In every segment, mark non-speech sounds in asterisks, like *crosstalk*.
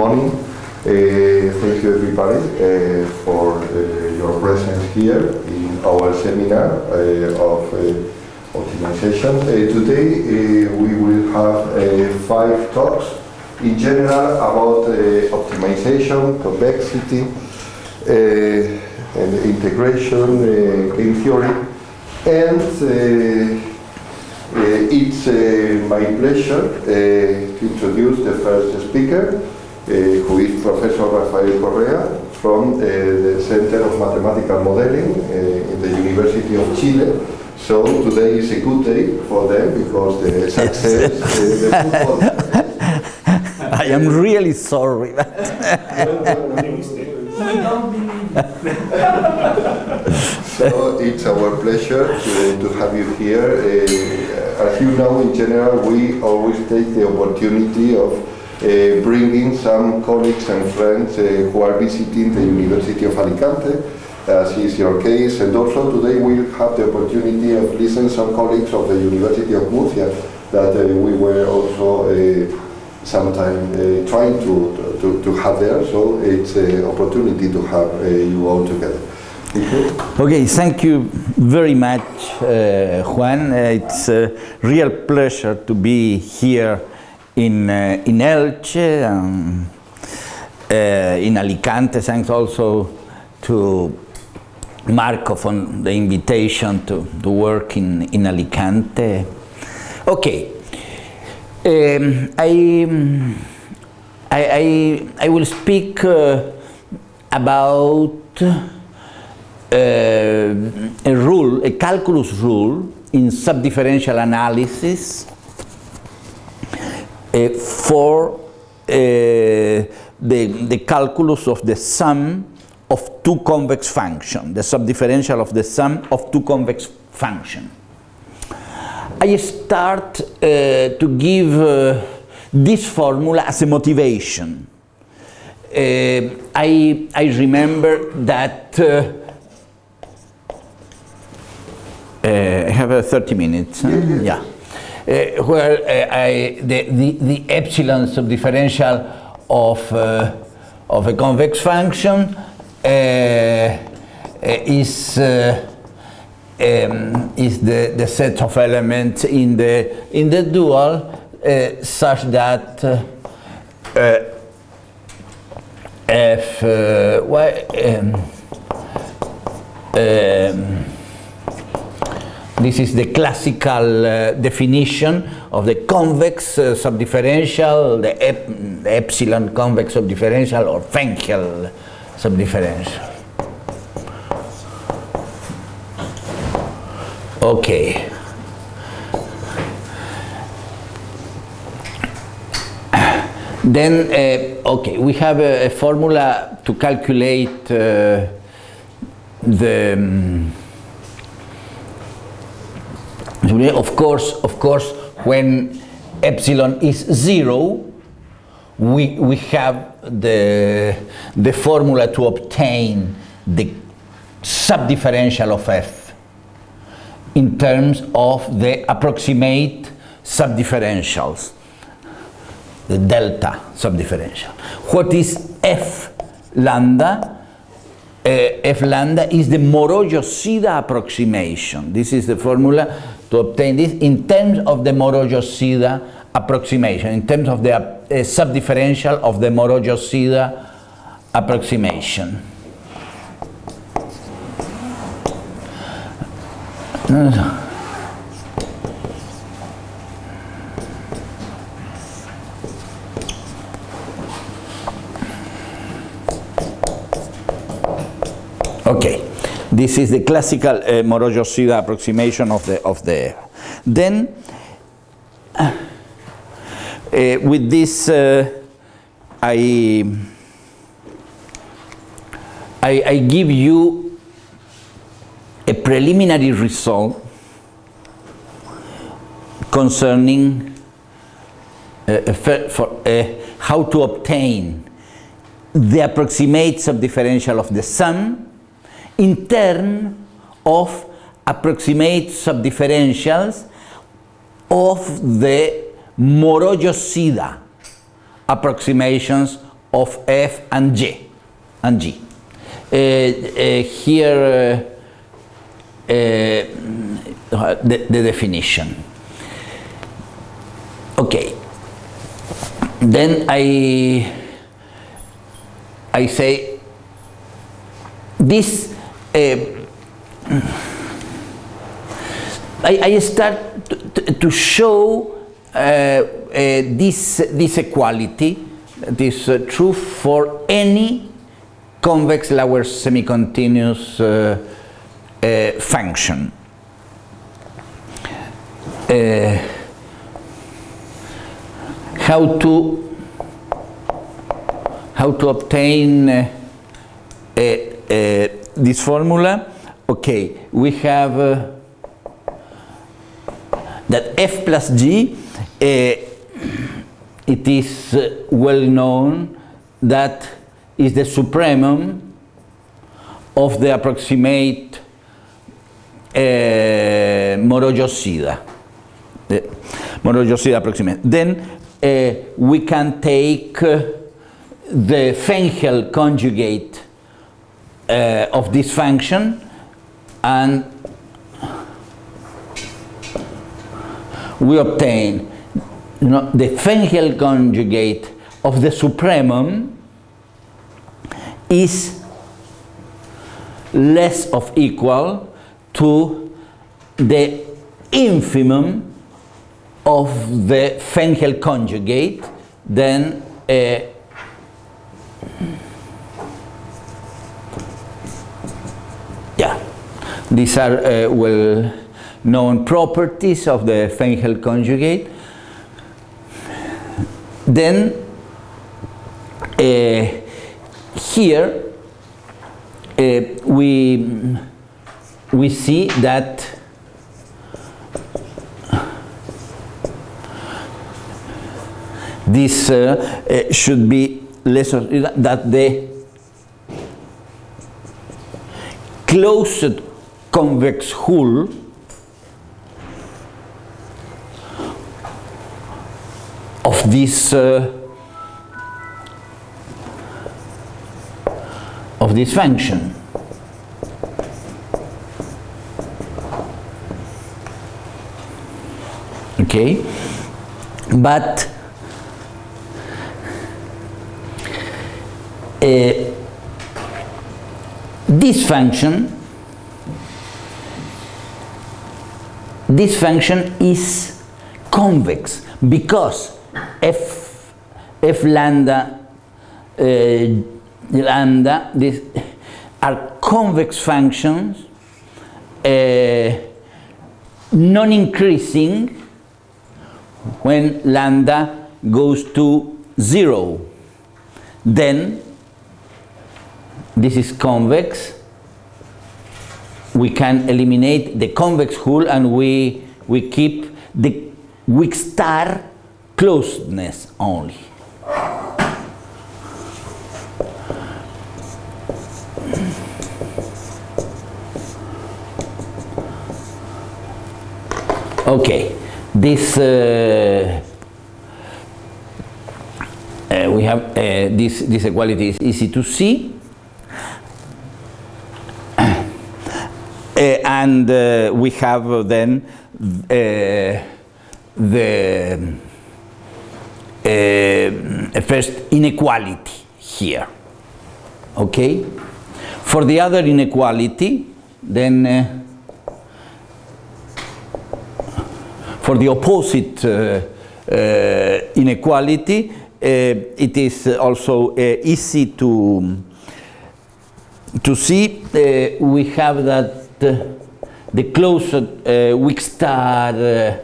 Morning. Uh, thank you everybody uh, for uh, your presence here in our seminar uh, of uh, optimization. Uh, today we will have five talks in general about optimization, convexity, and integration, game theory, and it's my pleasure to introduce the first speaker, who is Professor Rafael Correa from uh, the Center of Mathematical Modeling uh, in the University of Chile. So today is a good day for them because the *laughs* success, uh, the football. *laughs* I am really sorry. *laughs* So it's our pleasure to, to have you here. Uh, as you know, in general, we always take the opportunity of uh, bringing some colleagues and friends uh, who are visiting the University of Alicante, as is your case. And also today we have the opportunity of listening some colleagues of the University of Murcia that uh, we were also uh, sometime uh, trying to, to, to have there. So it's an opportunity to have uh, you all together. Okay, thank you very much, uh, Juan. Uh, it's a real pleasure to be here in, uh, in Elche, um, uh, in Alicante. Thanks also to Marco for the invitation to, to work in, in Alicante. Okay, um, I, I, I, I will speak uh, about uh, a rule, a calculus rule in subdifferential analysis for uh, the, the calculus of the sum of two convex functions, the subdifferential of the sum of two convex functions. I start uh, to give uh, this formula as a motivation. Uh, I, I remember that I have uh, 30 minutes. huh? Yeah. Uh, where uh, I, the, the, the epsilon subdifferential of, uh, of a convex function is, um, is the, the set of elements in the, in the dual uh, such that uh, uh, um, um, this is the classical uh, definition of the convex uh, subdifferential, the, ep the epsilon convex subdifferential or Fenchel subdifferential. Okay. Then, uh, okay, we have a, a formula to calculate uh, the um, of course, of course, when epsilon is zero, we, we have the, the formula to obtain the subdifferential of f in terms of the approximate subdifferentials, the delta subdifferential. What is f lambda? Uh, f lambda is the Moreau-Yosida approximation. This is the formula to obtain this in terms of the Moreau-Yosida approximation, in terms of the uh, subdifferential of the Moreau-Yosida approximation. Okay, this is the classical uh, Moreau-Yosida approximation of the of the. Then, uh, with this, uh, I, I I give you a preliminary result concerning uh, for, uh, how to obtain the approximate subdifferential of the sum in terms of approximate subdifferentials of the Moreau-Yosida approximations of f and g and g. Uh, uh, here uh, uh, the, the definition. Okay. Then I I say this. Uh, I, I start to, show uh, uh, this this equality, this uh, true for any convex lower semi-continuous uh, function. Uh, how to how to obtain uh, uh, this formula? Okay, we have uh, that f plus g, uh, it is uh, well known that is the supremum of the approximate uh, Moreau-Yosida. The Moreau-Yosida approximate. Then uh, we can take uh, the Fenchel conjugate uh, of this function and we obtain you know, the Fenchel conjugate of the supremum is less of equal to the infimum of the Fenchel conjugate, then uh, yeah, these are uh, well known properties of the Fenchel conjugate. Then uh, here uh, we we see that this uh, uh, should be less that the closed convex hull. Of this uh, of this function. Okay. But uh, this function this function is convex because f f lambda uh, lambda this are convex functions uh, non-increasing when lambda goes to zero. Then this is convex we can eliminate the convex hull and we we keep the weak star closeness only. Okay this uh, uh, we have uh, this this equality is easy to see and uh, we have uh, then the first inequality here okay for the other inequality then for the opposite uh, uh, inequality, uh, it is also easy to to see. we have that the closed weak star the,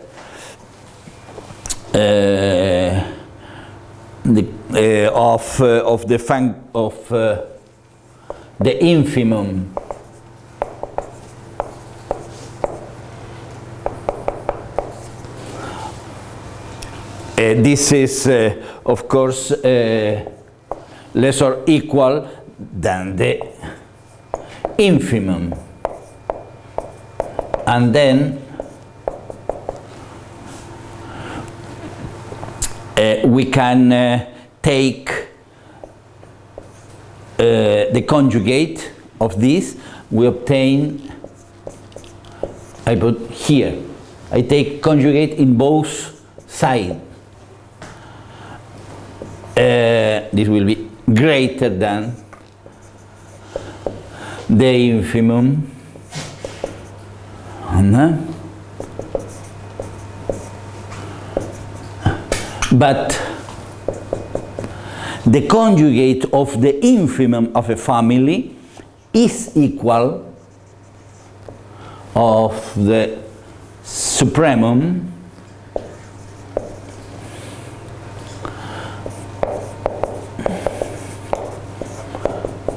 of of the fun of the infimum Uh, this is, uh, of course, uh, less or equal than the infimum. And then we can take uh, the conjugate of this, we obtain, I put here, I take conjugate in both sides. Uh, this will be greater than the infimum but the conjugate of the infimum of a family is equal of the supremum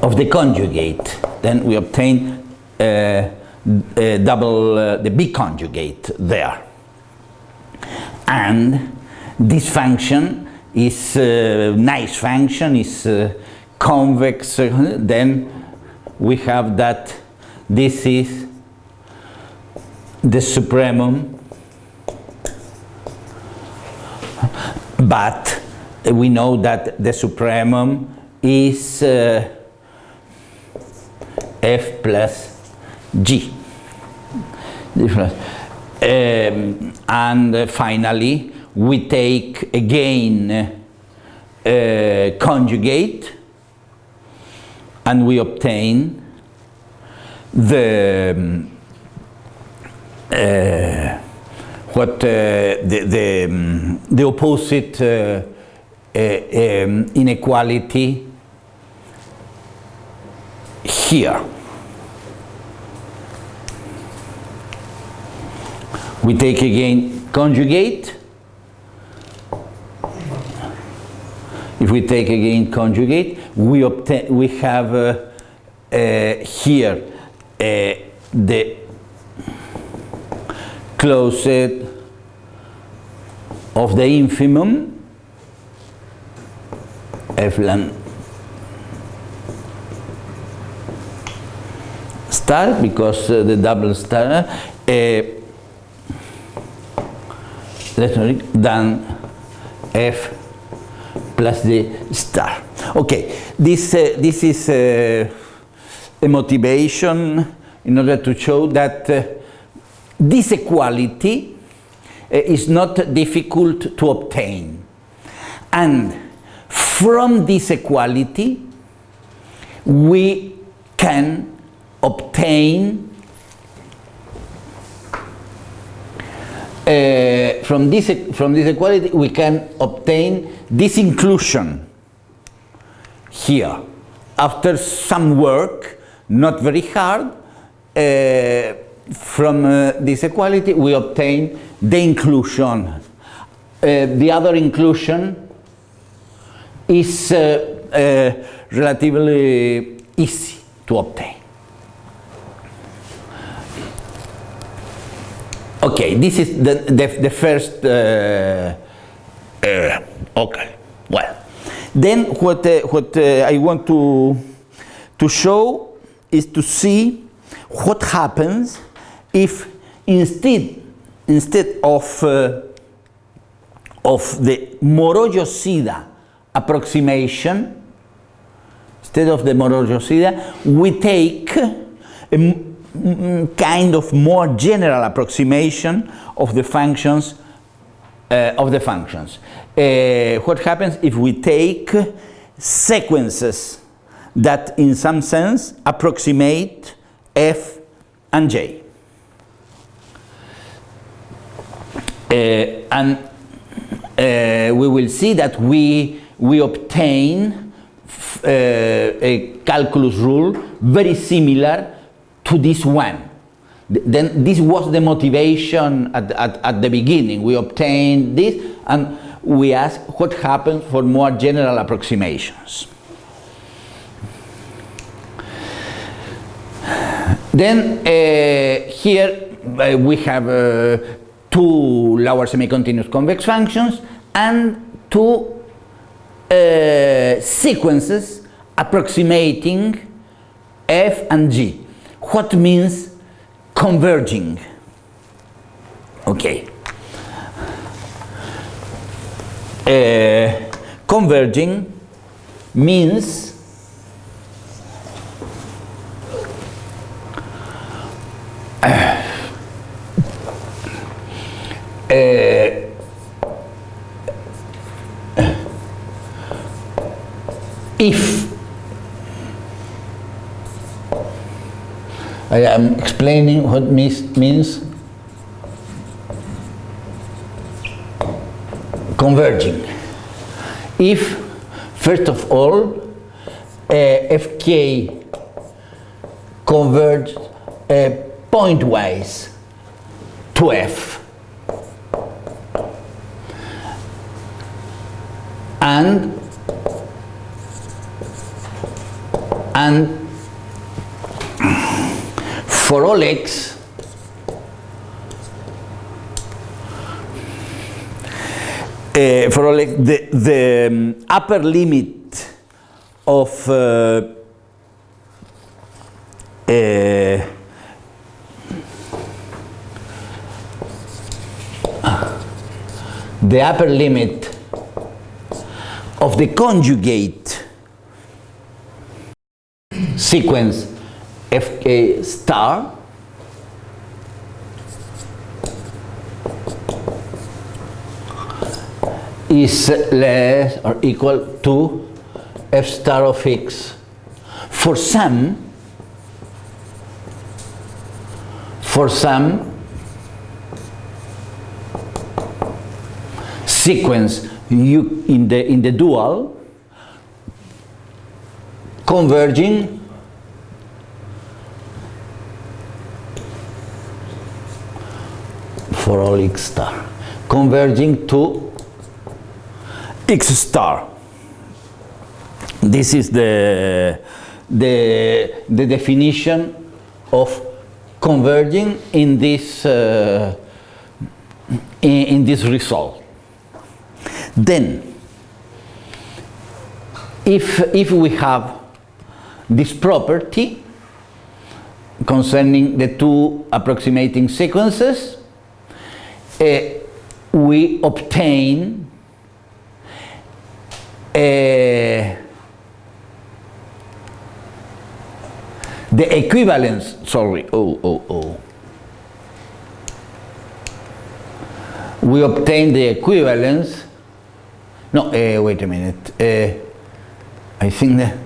of the conjugate. Then we obtain uh, uh, double uh, the biconjugate there. And this function is a nice function, is uh, convex, uh, then we have that this is the supremum, but we know that the supremum is uh, f plus g. Um, and uh, finally, we take again uh, conjugate and we obtain the um, uh, what uh, the the, um, the opposite uh, uh, um, inequality here. We take again conjugate. If we take again conjugate, we obtain we have uh, uh, here uh, the closet of the infimum f ln star because uh, the double star than f plus the star. Okay, this uh, this is uh, a motivation in order to show that uh, this equality uh, is not difficult to obtain, and from this equality we can obtain uh, from this from this equality we can obtain this inclusion here. After some work not very hard uh, from uh, this equality we obtain the inclusion. Uh, the other inclusion is uh, uh, relatively easy to obtain Okay, this is the, the, the first, uh, uh, okay, well. Then what, uh, what uh, I want to, to show is to see what happens if instead, instead of, uh, of the Moreau-Yosida approximation, instead of the Moreau-Yosida, we take a kind of more general approximation of the functions uh, of the functions. Uh, what happens if we take sequences that in some sense approximate f and j. Uh, and uh, we will see that we, we obtain uh, a calculus rule very similar to this one. Then this was the motivation at, at, at the beginning. We obtained this and we asked what happens for more general approximations. Then uh, here uh, we have uh, two lower semi-continuous convex functions and two uh, sequences approximating f and g what means converging. Okay. Uh, converging means uh, if I am explaining what means, means converging. If, first of all, uh, fk converges uh, pointwise to f and and for all x uh, for all the, the um, upper limit of uh, uh, the upper limit of the conjugate sequence fk star is less or equal to f star of x. For some for some sequence you in the in the dual converging for all x star. Converging to x star. This is the the the definition of converging in this uh, in, in this result. Then if if we have this property concerning the two approximating sequences uh, we obtain uh, the equivalence sorry oh oh oh. We obtain the equivalence no uh, wait a minute uh, I think that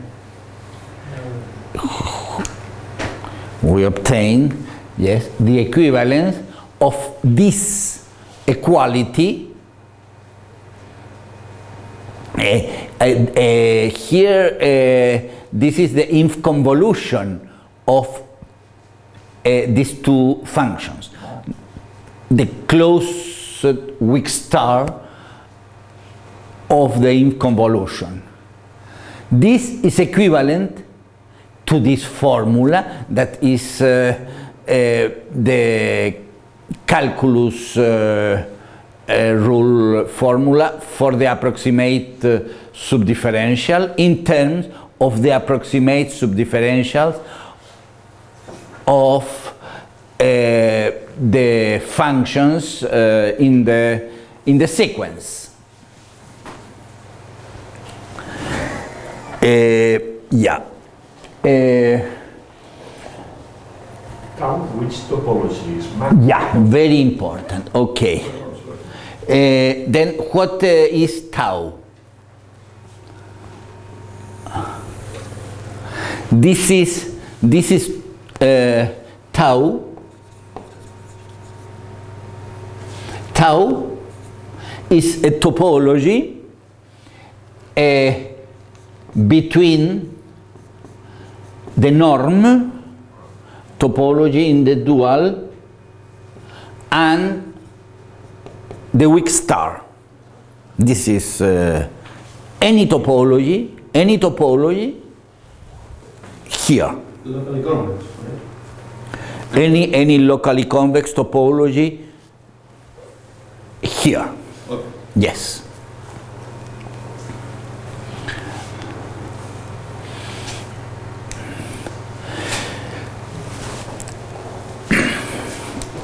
we obtain yes the equivalence of this equality here this is the inf convolution of these two functions. The closed weak star of the inf convolution. This is equivalent to this formula that is uh, uh, the calculus uh, Eh, rule formula for the approximate eh, subdifferential in terms of the approximate subdifferentials of eh, the functions in the in the sequence. yeah. Tau, which topology is? Yeah, very important. Okay. Uh, then what uh, is tau? This is this is uh, tau. Tau is a topology between the norm topology in the dual and the weak star. This is uh, any topology, any topology here. Locally convex, right? Any, any locally convex topology here. Okay. Yes.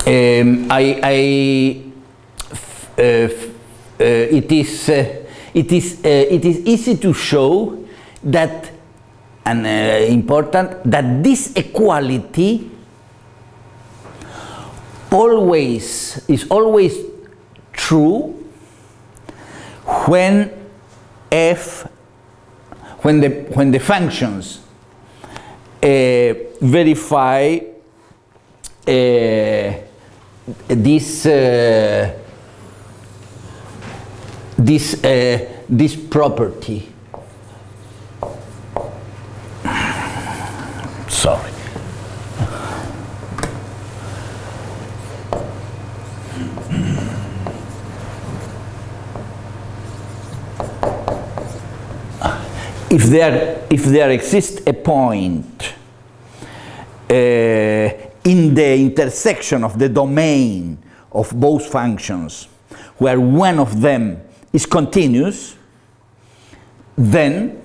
Um, I, I it is uh, it is, uh, it is easy to show that, and uh, important, that this equality always is always true when f when the when the functions uh, verify uh, this uh, this uh, this property. Sorry. If there if there exists a point uh, in the intersection of the domain of both functions where one of them is continuous then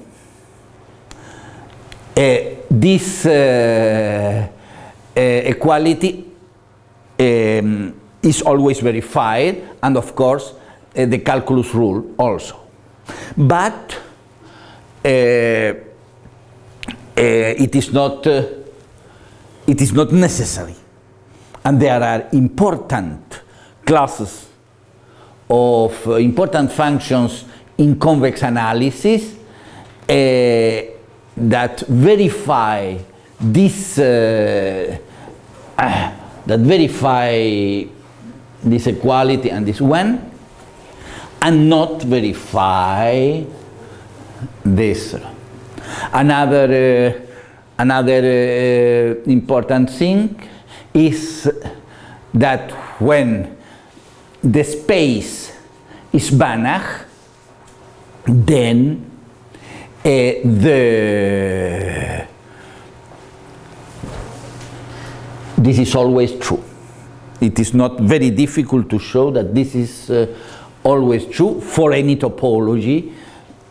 uh, this uh, uh, equality um, is always verified and of course the calculus rule also. But it is not it is not necessary. And there are important classes of uh, important functions in convex analysis uh, that verify this uh, *coughs* that verify this equality and this when and not verify this. Another, uh, another uh, important thing is that when the space is Banach, then uh, the this is always true. It is not very difficult to show that this is uh, always true for any topology.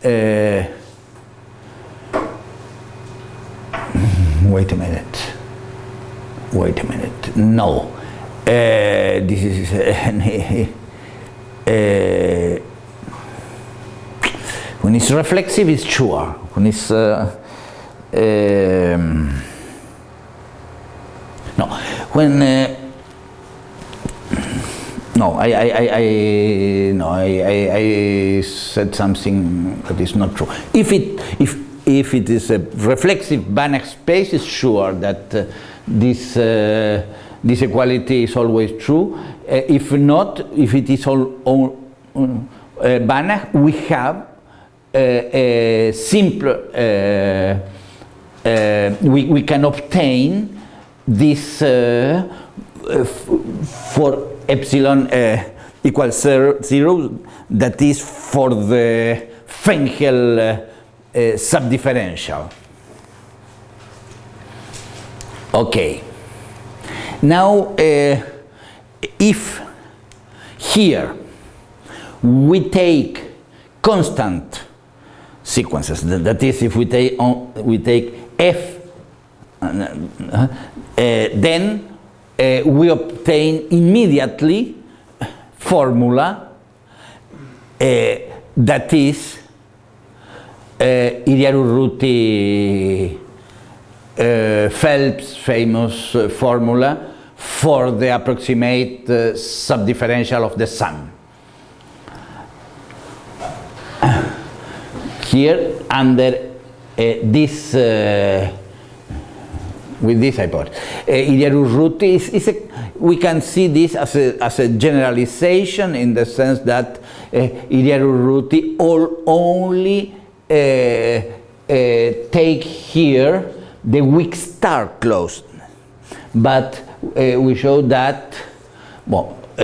Uh, wait a minute. Wait a minute. No. Uh, this is uh, when it's reflexive, it's sure. When it's uh, um, no, when no, I, I, I, I no, I, I, I said something that is not true. If it, if, if it is a reflexive Banach space, it's sure that uh, this, uh, this equality is always true. Uh, if not, if it is all, all uh, Banach, we have uh, a simple, uh, uh, we, we can obtain this uh, uh, for epsilon uh, equals zero, zero, that is for the Fenchel uh, uh, subdifferential. Okay. Now, uh, if here we take constant sequences, that is, if we take on, we take f, uh, uh, then uh, we obtain immediately formula uh, that is uh, Hiriart-Urruty uh, Phelps famous uh, formula for the approximate uh, subdifferential of the sum. *clears throat* Here under uh, this uh, with this hypothesis. Uh, Hiriart-Urruty is, is a, we can see this as a, as a generalization in the sense that uh, Hiriart-Urruty all only uh, uh, take here the weak star clause. But we show that, well, uh,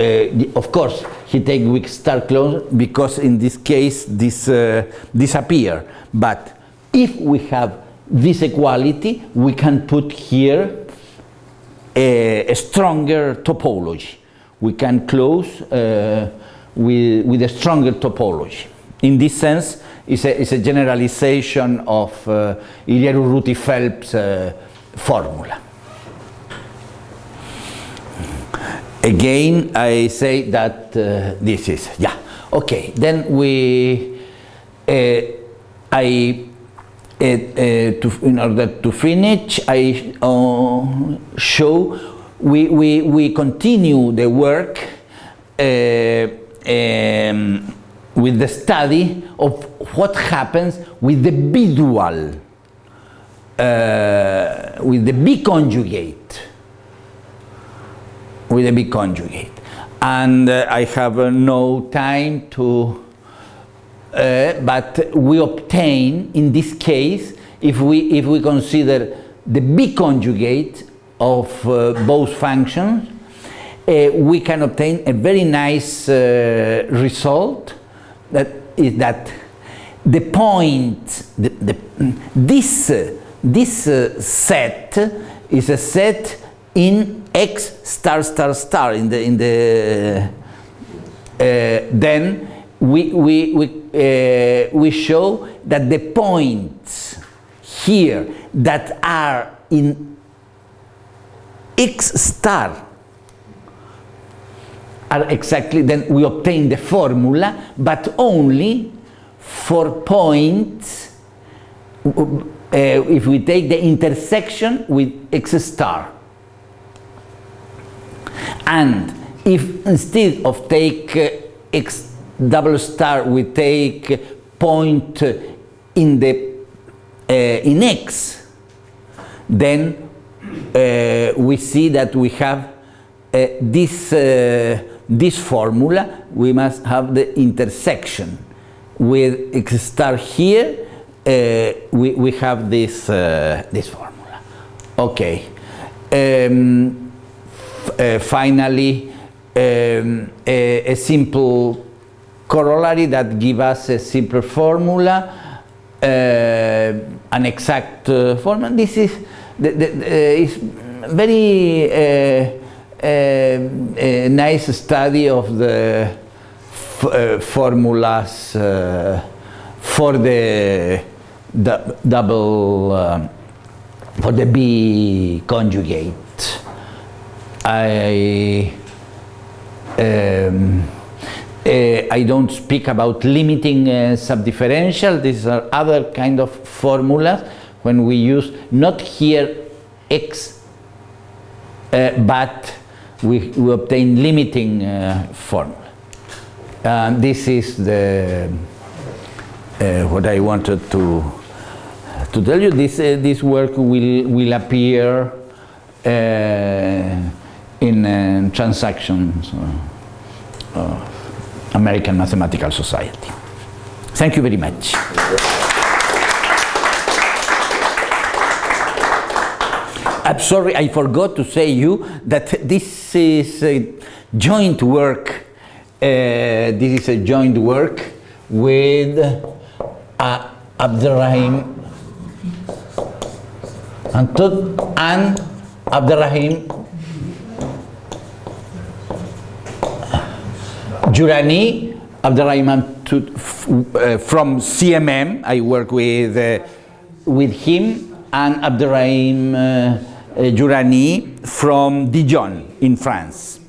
of course, he take weak star clause because in this case this uh, disappear. But if we have this equality, we can put here a, a stronger topology. We can close uh, with, with a stronger topology. In this sense, it's a, it's a generalization of uh, Hiriart-Urruty-Phelps uh, formula. Again, I say that uh, this is, yeah. Okay, then we, I, uh, to, in order to finish, I uh, show we, we, we continue the work uh, um, with the study of what happens with the visual, uh, with the biconjugate, with the biconjugate. And uh, I have uh, no time to, uh, but we obtain, in this case, if we, if we consider the biconjugate of uh, both functions, uh, we can obtain a very nice result that is that the point, the, the, this, this set is a set in x star star star in the, in the uh, then we, we, we, uh, we show that the points here that are in x star are exactly, then we obtain the formula, but only for points uh, if we take the intersection with x star. And if instead of take uh, x double star we take point in the uh, in x, then uh, we see that we have uh, this uh, this formula. We must have the intersection with x star here. Uh, we we have this this formula. Okay. Um, finally, um, a, a, simple corollary that gives us a simple formula, uh, an exact uh, formula. This is, the, the, is very uh, nice study of the uh, formulas uh, for the, double, for the biconjugate. I um, uh, I don't speak about limiting uh, subdifferential. These are other kind of formulas when we use not here x, uh, but we, we obtain limiting formula. And this is the what I wanted to to tell you. This this work will will appear in uh, transactions uh, of American Mathematical Society. Thank you very much. I'm sorry, I forgot to say you that this is a joint work. Uh, this is a joint work with uh, Abderrahim and, and Abderrahim Jourani, Abderrahman uh, from CMM, I work with, uh, with him, and Abderrahim uh, Jourani from Dijon in France.